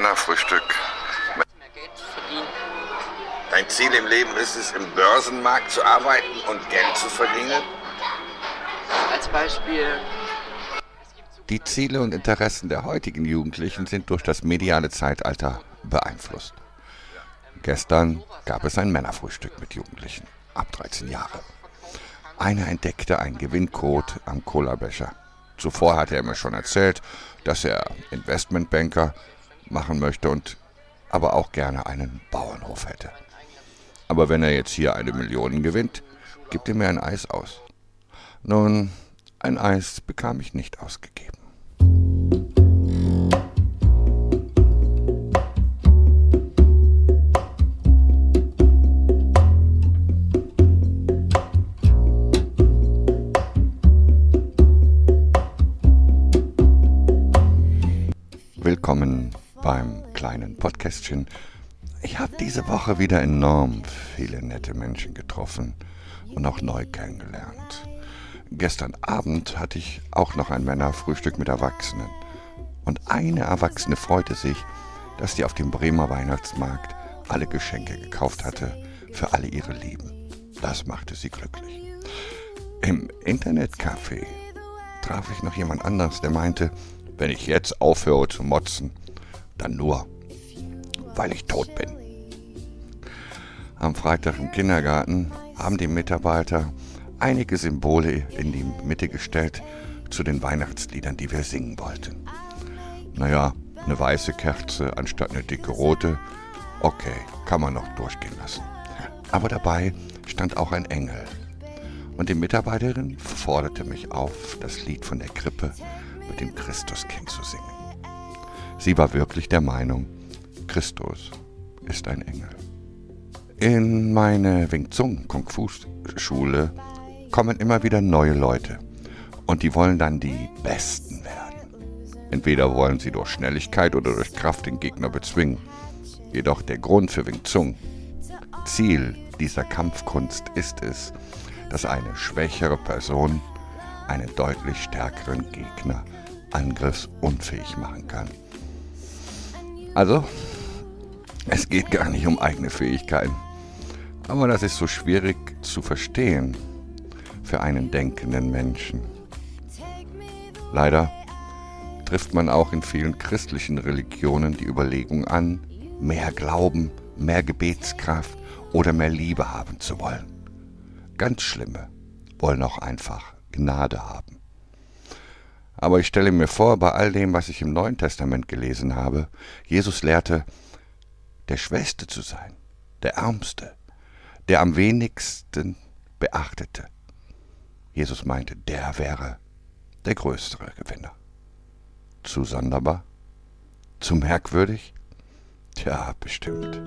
Männerfrühstück. Dein Ziel im Leben ist es, im Börsenmarkt zu arbeiten und Geld zu verdienen? Als Beispiel, Die Ziele und Interessen der heutigen Jugendlichen sind durch das mediale Zeitalter beeinflusst. Gestern gab es ein Männerfrühstück mit Jugendlichen ab 13 Jahre. Einer entdeckte einen Gewinncode am Cola-Becher. Zuvor hatte er mir schon erzählt, dass er Investmentbanker machen möchte und aber auch gerne einen Bauernhof hätte. Aber wenn er jetzt hier eine Million gewinnt, gibt er mir ein Eis aus. Nun, ein Eis bekam ich nicht ausgegeben. Willkommen beim kleinen Podcastchen. Ich habe diese Woche wieder enorm viele nette Menschen getroffen und auch neu kennengelernt. Gestern Abend hatte ich auch noch ein Männerfrühstück mit Erwachsenen. Und eine Erwachsene freute sich, dass die auf dem Bremer Weihnachtsmarkt alle Geschenke gekauft hatte für alle ihre Lieben. Das machte sie glücklich. Im Internetcafé traf ich noch jemand anderes, der meinte, wenn ich jetzt aufhöre zu motzen, dann nur, weil ich tot bin. Am Freitag im Kindergarten haben die Mitarbeiter einige Symbole in die Mitte gestellt zu den Weihnachtsliedern, die wir singen wollten. Naja, eine weiße Kerze anstatt eine dicke rote, okay, kann man noch durchgehen lassen. Aber dabei stand auch ein Engel. Und die Mitarbeiterin forderte mich auf, das Lied von der Krippe mit dem Christuskind zu singen. Sie war wirklich der Meinung, Christus ist ein Engel. In meine Wing Chun Kung Fu Schule kommen immer wieder neue Leute und die wollen dann die Besten werden. Entweder wollen sie durch Schnelligkeit oder durch Kraft den Gegner bezwingen. Jedoch der Grund für Wing Chun, Ziel dieser Kampfkunst ist es, dass eine schwächere Person einen deutlich stärkeren Gegner angriffsunfähig machen kann. Also, es geht gar nicht um eigene Fähigkeiten. Aber das ist so schwierig zu verstehen für einen denkenden Menschen. Leider trifft man auch in vielen christlichen Religionen die Überlegung an, mehr Glauben, mehr Gebetskraft oder mehr Liebe haben zu wollen. Ganz Schlimme wollen auch einfach Gnade haben. Aber ich stelle mir vor, bei all dem, was ich im Neuen Testament gelesen habe, Jesus lehrte, der Schwächste zu sein, der Ärmste, der am wenigsten beachtete. Jesus meinte, der wäre der größere Gewinner. Zu sonderbar? Zu merkwürdig? Tja, bestimmt.